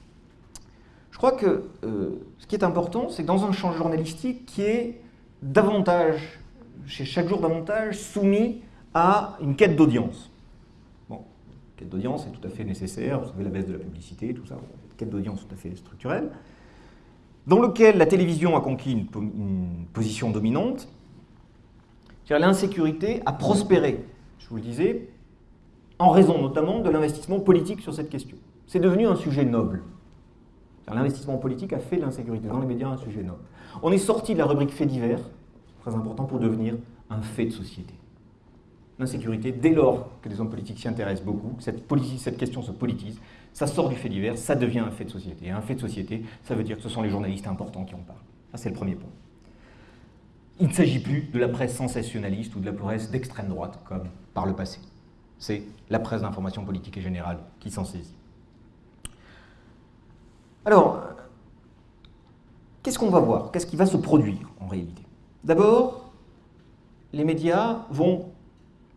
Crois que euh, ce qui est important, c'est que dans un champ journalistique qui est davantage, chez chaque jour davantage, soumis à une quête d'audience. Bon, quête d'audience est tout à fait nécessaire, vous savez la baisse de la publicité, tout ça, quête d'audience tout à fait structurelle, dans lequel la télévision a conquis une, une position dominante, l'insécurité a prospéré, je vous le disais, en raison notamment de l'investissement politique sur cette question. C'est devenu un sujet noble. L'investissement politique a fait l'insécurité dans les médias un sujet noble. On est sorti de la rubrique fait divers, très important pour devenir un fait de société. L'insécurité, dès lors que les hommes politiques s'y intéressent beaucoup, cette, cette question se politise, ça sort du fait divers, ça devient un fait de société. Et un fait de société, ça veut dire que ce sont les journalistes importants qui en parlent. Ça, c'est le premier point. Il ne s'agit plus de la presse sensationnaliste ou de la presse d'extrême droite, comme par le passé. C'est la presse d'information politique et générale qui s'en saisit. Alors, qu'est-ce qu'on va voir? Qu'est-ce qui va se produire en réalité? D'abord, les médias vont...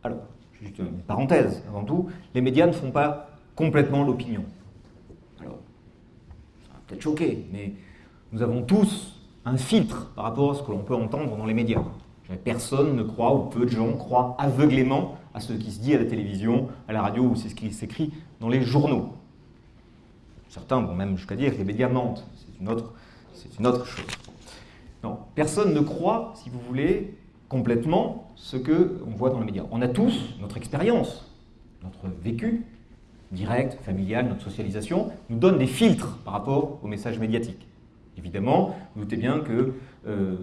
Alors, juste une parenthèse avant tout, les médias ne font pas complètement l'opinion. Alors, ça va peut-être choquer, mais nous avons tous un filtre par rapport à ce que l'on peut entendre dans les médias. Personne ne croit, ou peu de gens croient aveuglément à ce qui se dit à la télévision, à la radio, ou c'est ce qui s'écrit dans les journaux. Certains vont même jusqu'à dire que les médias mentent. C'est une autre, chose. Personne ne croit, si vous voulez, complètement ce qu'on voit dans les médias. On a tous notre expérience, notre vécu direct, familial, notre socialisation, nous donne des filtres par rapport aux messages médiatiques. Évidemment, vous doutez bien que, euh,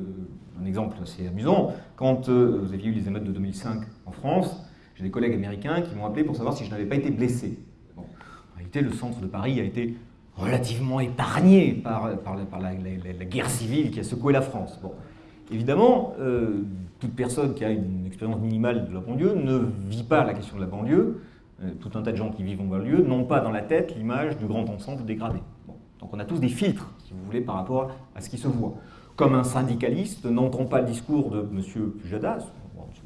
un exemple assez amusant, quand euh, vous aviez eu les émeutes de 2005 en France, j'ai des collègues américains qui m'ont appelé pour savoir si je n'avais pas été blessé. En réalité, le centre de Paris a été relativement épargné par, la, guerre civile qui a secoué la France. Bon. Évidemment, euh, toute personne qui a une expérience minimale de la banlieue ne vit pas la question de la banlieue. tout un tas de gens qui vivent en banlieue n'ont pas dans la tête l'image du grand ensemble dégradé. Donc on a tous des filtres, si vous voulez, par rapport à ce qui se voit. Comme un syndicaliste n'entend pas le discours de M. Pujadas,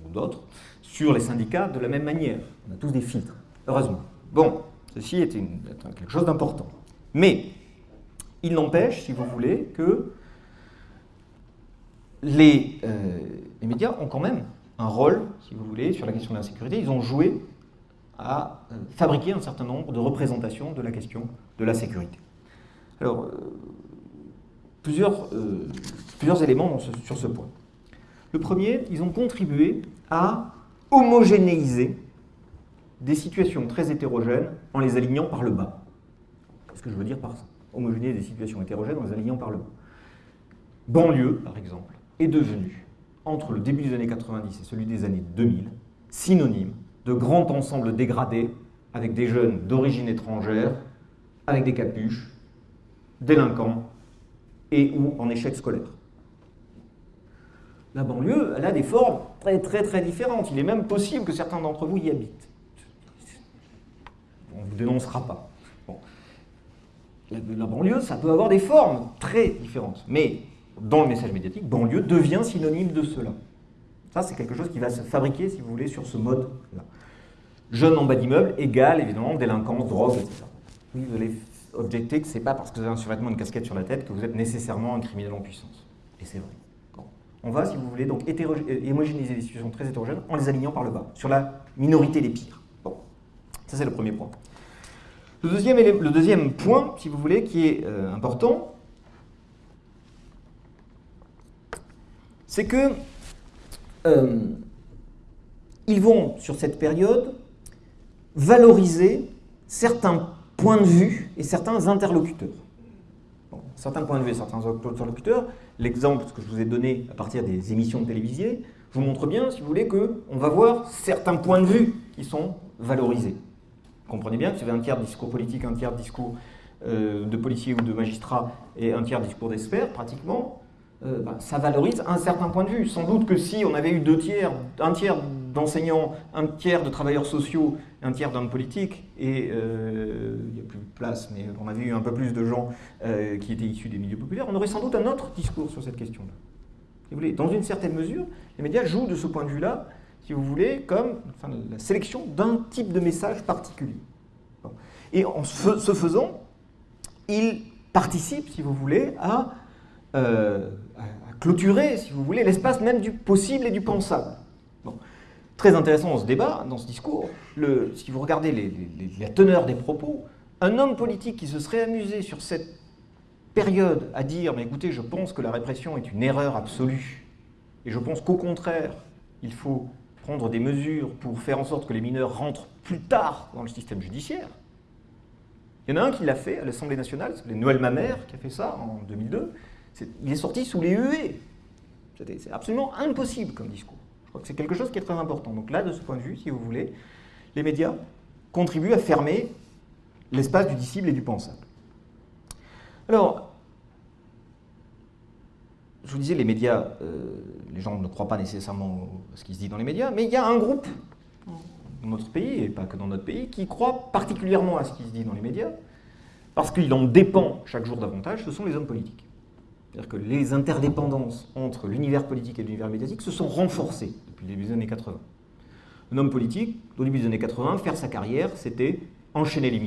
ou d'autres, sur les syndicats de la même manière. On a tous des filtres, heureusement. Bon, ceci est, quelque chose d'important. Mais il n'empêche, si vous voulez, que les, euh, les, médias ont quand même un rôle, si vous voulez, sur la question de l'insécurité. Ils ont joué à euh, fabriquer un certain nombre de représentations de la question de la sécurité. Alors, euh, plusieurs éléments sur ce point. Le premier, ils ont contribué à homogénéiser des situations très hétérogènes en les alignant par le bas. Qu'est-ce que je veux dire par ça? Homogénéiser des situations hétérogènes en les alignant par le bas. Banlieue, par exemple, est devenue, entre le début des années 90 et celui des années 2000, synonyme de grand ensemble dégradé avec des jeunes d'origine étrangère, avec des capuches, délinquants et ou en échec scolaire. La banlieue, elle a des formes très très très différentes. Il est même possible que certains d'entre vous y habitent. On ne vous dénoncera pas. La, banlieue, ça peut avoir des formes très différentes. Mais dans le message médiatique, banlieue devient synonyme de cela. Ça, c'est quelque chose qui va se fabriquer, si vous voulez, sur ce mode-là. Jeune en bas d'immeuble égale, évidemment, délinquance, drogue, etc. Oui, vous allez objecter que ce n'est pas parce que vous avez un survêtement, une casquette sur la tête que vous êtes nécessairement un criminel en puissance. Et c'est vrai. On va, si vous voulez, donc euh, homogénéiser des situations très hétérogènes en les alignant par le bas, sur la minorité des pires. Bon, ça c'est le premier point. Le deuxième, point, si vous voulez, qui est euh, important, c'est que euh, ils vont, sur cette période, valoriser certains points de vue et certains interlocuteurs. certains points de vue et certains interlocuteurs, l'exemple que je vous ai donné à partir des émissions de télévision, vous montre bien, si vous voulez, qu'on va voir certains points de vue qui sont valorisés. Comprenez bien que vous avez un tiers de discours politique, un tiers de discours euh, de policiers ou de magistrats et un tiers de discours d'experts, pratiquement, euh, bah, ça valorise un certain point de vue. Sans doute que si on avait eu deux tiers, un tiers d'enseignants, un tiers de travailleurs sociaux, un tiers d'hommes politiques, et euh, il n'y a plus de place, mais on avait eu un peu plus de gens qui étaient issus des milieux populaires, on aurait sans doute un autre discours sur cette question-là. Dans une certaine mesure, les médias jouent de ce point de vue-là, si vous voulez, comme la sélection d'un type de message particulier. Et en ce faisant, ils participent, si vous voulez, à, euh, à clôturer, si vous voulez, l'espace même du possible et du pensable. Très intéressant dans ce débat, dans ce discours, le, si vous regardez la teneur des propos, un homme politique qui se serait amusé sur cette période à dire mais écoutez, je pense que la répression est une erreur absolue, et je pense qu'au contraire, il faut prendre des mesures pour faire en sorte que les mineurs rentrent plus tard dans le système judiciaire. Il y en a un qui l'a fait à l'Assemblée nationale, c'est Noël Mamère qui a fait ça en 2002. il est sorti sous les huées. C'est absolument impossible comme discours. Je crois que c'est quelque chose qui est très important. Donc là, de ce point de vue, si vous voulez, les médias contribuent à fermer l'espace du disciple et du pensable. Alors, je vous disais, les médias, euh, les gens ne croient pas nécessairement ce qui se dit dans les médias, mais il y a un groupe dans notre pays, et pas que dans notre pays, qui croit particulièrement à ce qui se dit dans les médias, parce qu'il en dépend chaque jour davantage, ce sont les hommes politiques. C'est-à-dire que les interdépendances entre l'univers politique et l'univers médiatique se sont renforcées depuis le début des années 80. Un homme politique, au début des années 80, faire sa carrière, c'était enchaîner les,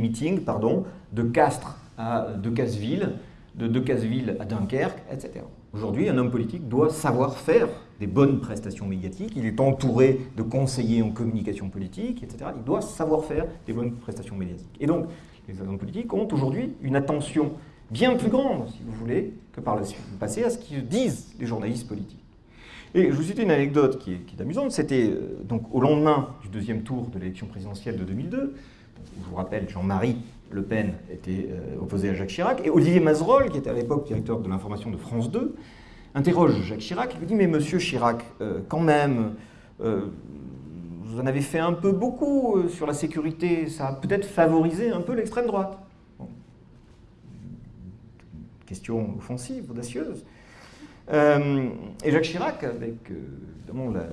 meetings pardon, de Castres à Decazeville, de Decazeville à Dunkerque, etc. Aujourd'hui, un homme politique doit savoir faire des bonnes prestations médiatiques, il est entouré de conseillers en communication politique, etc. Il doit savoir faire des bonnes prestations médiatiques. Et donc, les hommes politiques ont aujourd'hui une attention bien plus grande, si vous voulez, que par le passé à ce que disent les journalistes politiques. Et je vous cite une anecdote qui est, amusante, c'était euh, donc au lendemain du deuxième tour de l'élection présidentielle de 2002, je vous rappelle, Jean-Marie Le Pen était euh, opposé à Jacques Chirac, et Olivier Mazerolle, qui était à l'époque directeur de l'information de France 2, interroge Jacques Chirac, il lui dit Mais monsieur Chirac, euh, quand même, vous en avez fait un peu beaucoup sur la sécurité, ça a peut-être favorisé un peu l'extrême droite. Question offensive, audacieuse. Euh, et Jacques Chirac, avec euh, évidemment la,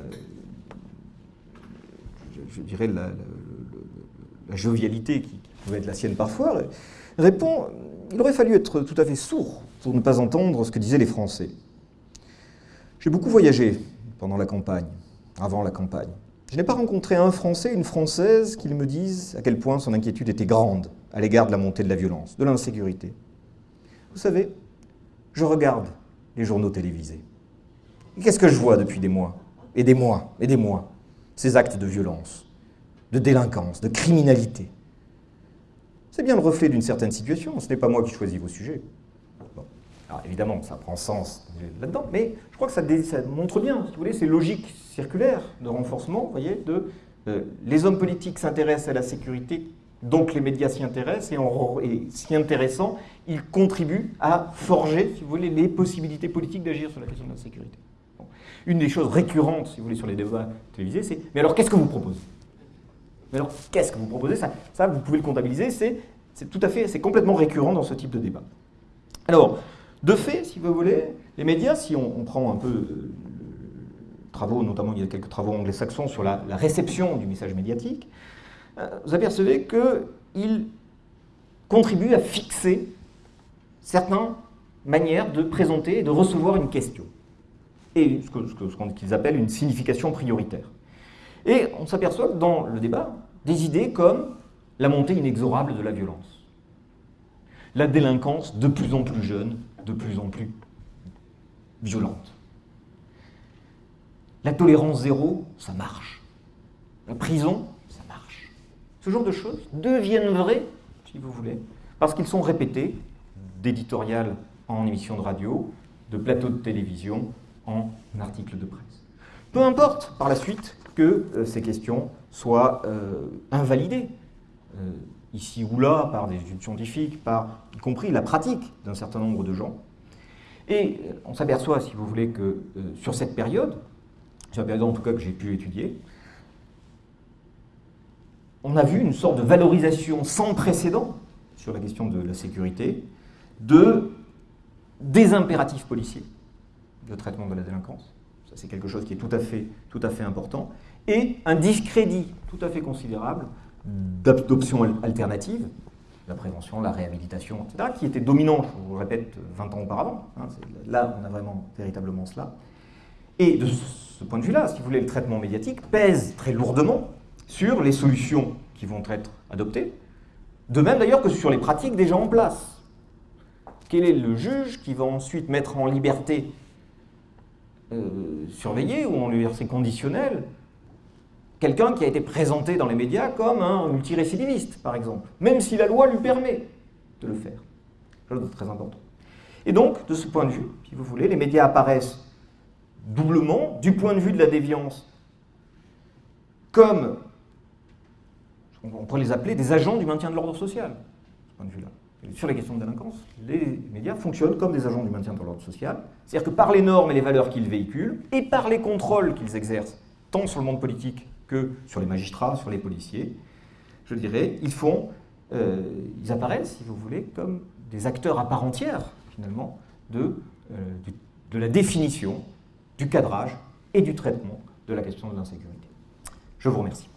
je, dirais la, jovialité qui, pouvait être la sienne parfois, répond il aurait fallu être tout à fait sourd pour ne pas entendre ce que disaient les Français. J'ai beaucoup voyagé pendant la campagne, avant la campagne. Je n'ai pas rencontré un Français, une Française qui me dise à quel point son inquiétude était grande à l'égard de la montée de la violence, de l'insécurité. Vous savez, je regarde les journaux télévisés. Qu'est-ce que je vois depuis des mois? Et des mois, et des mois Ces actes de violence, de délinquance, de criminalité. C'est bien le reflet d'une certaine situation, ce n'est pas moi qui choisis vos sujets. Évidemment, ça prend sens là-dedans, mais je crois que ça, montre bien, si vous voulez, ces logiques circulaires de renforcement, vous voyez, euh, les hommes politiques s'intéressent à la sécurité donc les médias s'y intéressent et, s'y intéressant, ils contribuent à forger, si vous voulez, les possibilités politiques d'agir sur la question de la sécurité. Une des choses récurrentes, si vous voulez, sur les débats télévisés, c'est « mais alors qu'est-ce que vous proposez ?» Mais alors qu'est-ce que vous proposez? Ça, vous pouvez le comptabiliser, c'est tout à fait, c'est complètement récurrent dans ce type de débat. Alors, de fait, si vous voulez, les médias, si on, prend un peu euh, travaux, notamment il y a quelques travaux anglo-saxons sur la réception du message médiatique, euh, vous apercevez qu'il contribue à fixer certaines manières de présenter et de recevoir une question, et ce qu'ils appellent une signification prioritaire. Et on s'aperçoit dans le débat des idées comme la montée inexorable de la violence, la délinquance de plus en plus jeune, de plus en plus violente. La tolérance zéro, ça marche. La prison, ce genre de choses deviennent vraies, si vous voulez, parce qu'ils sont répétés d'éditorial en émission de radio, de plateau de télévision, en articles de presse. Peu importe par la suite que euh, ces questions soient euh, invalidées, euh, ici ou là, par des études scientifiques, par y compris la pratique d'un certain nombre de gens. Et on s'aperçoit, si vous voulez, que sur cette période, sur la période en tout cas que j'ai pu étudier, on a vu une sorte de valorisation sans précédent sur la question de la sécurité, de, des impératifs policiers de traitement de la délinquance. C'est quelque chose qui est tout à fait, important. et un discrédit tout à fait considérable d'options alternatives, la prévention, la réhabilitation, etc., qui étaient dominants, je vous le répète, 20 ans auparavant. Hein, là, on a vraiment véritablement cela. Et de ce point de vue-là, si vous voulez, le traitement médiatique pèse très lourdement sur les solutions qui vont être adoptées, de même d'ailleurs que sur les pratiques déjà en place. Quel est le juge qui va ensuite mettre en liberté euh, surveillée ou en liberté conditionnelle quelqu'un qui a été présenté dans les médias comme un multirécidiviste, par exemple, même si la loi lui permet de le faire. Chose très important. Et donc, de ce point de vue, si vous voulez, les médias apparaissent doublement, du point de vue de la déviance, comme, on pourrait les appeler des agents du maintien de l'ordre social, de ce point de vue-là. Sur les questions de délinquance, les médias fonctionnent comme des agents du maintien de l'ordre social, c'est-à-dire que par les normes et les valeurs qu'ils véhiculent, et par les contrôles qu'ils exercent, tant sur le monde politique que sur les magistrats, sur les policiers, je dirais, ils font, euh, ils apparaissent, si vous voulez, comme des acteurs à part entière, finalement, de, euh, de la définition du cadrage et du traitement de la question de l'insécurité. Je vous remercie.